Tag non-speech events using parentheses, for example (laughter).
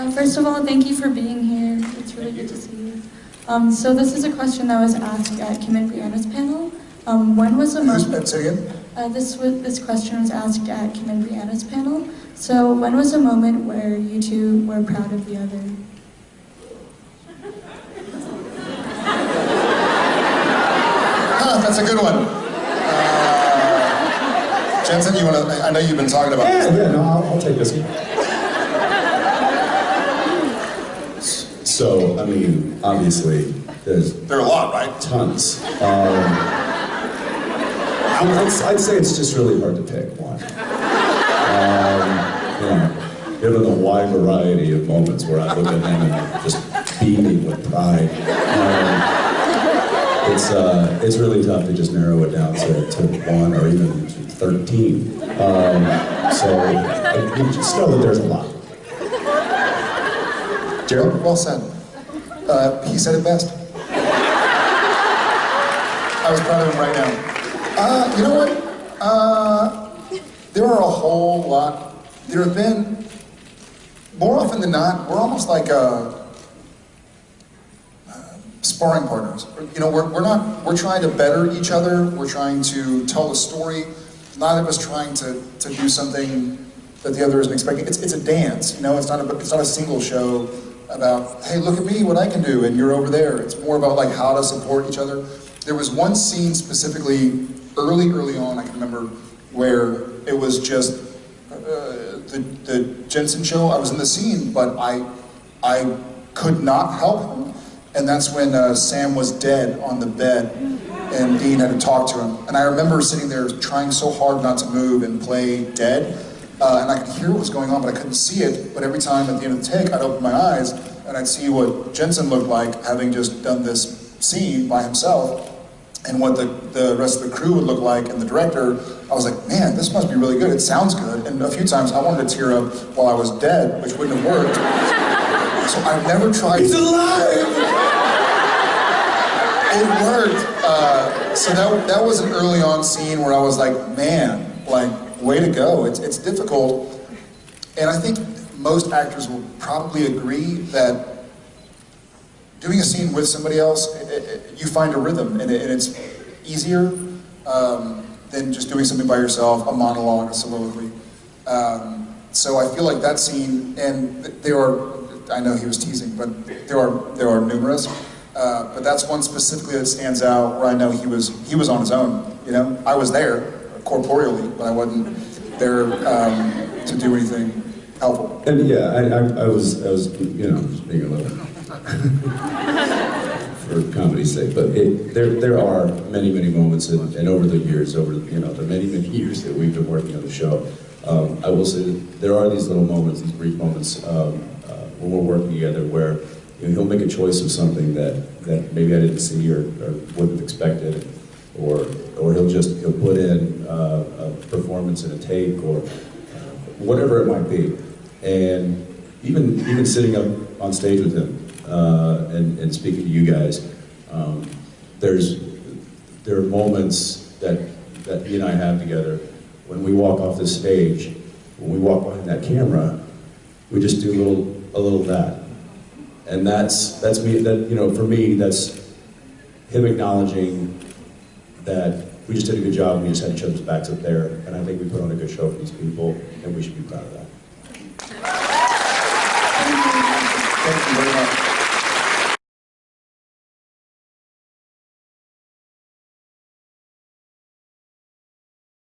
Uh, first of all, thank you for being here. It's really good to see you. Um, so this is a question that was asked at Kim and Briana's panel. Um, when was the Who's, moment? say again? Uh, this was, this question was asked at Kim and Briana's panel. So when was a moment where you two were proud of the other? Huh, that's a good one. Uh, Jensen, you want to, I know you've been talking about Yeah, this. yeah, no, I'll, I'll take this one. So, I mean, obviously, there's There are a lot, right? tons. Um, I'd, I'd say it's just really hard to pick one. Um, know, given the wide variety of moments where I look at them and I'm just beaming with pride, um, it's, uh, it's really tough to just narrow it down to, to one or even 13. Um, so I, you just know that there's a lot. Gerald, well said. Uh, he said it best. I was proud of him right now. Uh, you know what? Uh, there are a whole lot. There have been, more often than not, we're almost like uh, uh, sparring partners. You know, we're, we're not, we're trying to better each other. We're trying to tell a story. Neither of us trying to, to do something that the other isn't expecting. It's, it's a dance, you know, it's not a, it's not a single show about, hey, look at me, what I can do, and you're over there. It's more about like how to support each other. There was one scene specifically early, early on, I can remember, where it was just uh, the, the Jensen show. I was in the scene, but I, I could not help him. And that's when uh, Sam was dead on the bed, and Dean had to talk to him. And I remember sitting there trying so hard not to move and play dead. Uh, and I could hear what was going on, but I couldn't see it. But every time at the end of the take, I'd open my eyes and I'd see what Jensen looked like having just done this scene by himself and what the, the rest of the crew would look like and the director, I was like, man, this must be really good. It sounds good. And a few times I wanted to tear up while I was dead, which wouldn't have worked. So I've never tried. He's alive! It worked. Uh, so that, that was an early on scene where I was like, man, like, way to go. It's, it's difficult. And I think most actors will probably agree that doing a scene with somebody else, it, it, you find a rhythm and, it, and it's easier um, than just doing something by yourself, a monologue, a soliloquy. Um, so I feel like that scene, and there are, I know he was teasing, but there are, there are numerous. Uh, but that's one specifically that stands out where I know he was, he was on his own, you know? I was there corporeally, but I wasn't there um, to do anything helpful. And yeah, I, I, I was, I was, you know, just being a little, (laughs) for comedy's sake, but it, there, there are many, many moments, and, and over the years, over, you know, the many, many years that we've been working on the show, um, I will say that there are these little moments, these brief moments, um, uh, when we're working together where, you know, he'll make a choice of something that, that maybe I didn't see or, or wouldn't have expected, or, or he'll just, he'll put in performance in a take, or uh, whatever it might be. And even, even sitting up on stage with him uh, and, and speaking to you guys, um, there's, there are moments that, that he and I have together when we walk off the stage, when we walk behind that camera, we just do a little, a little that. And that's, that's me, that, you know, for me, that's him acknowledging that we just did a good job and we just had each other's backs up there. And I think we put on a good show for these people, and we should be proud of that. Thank you very much.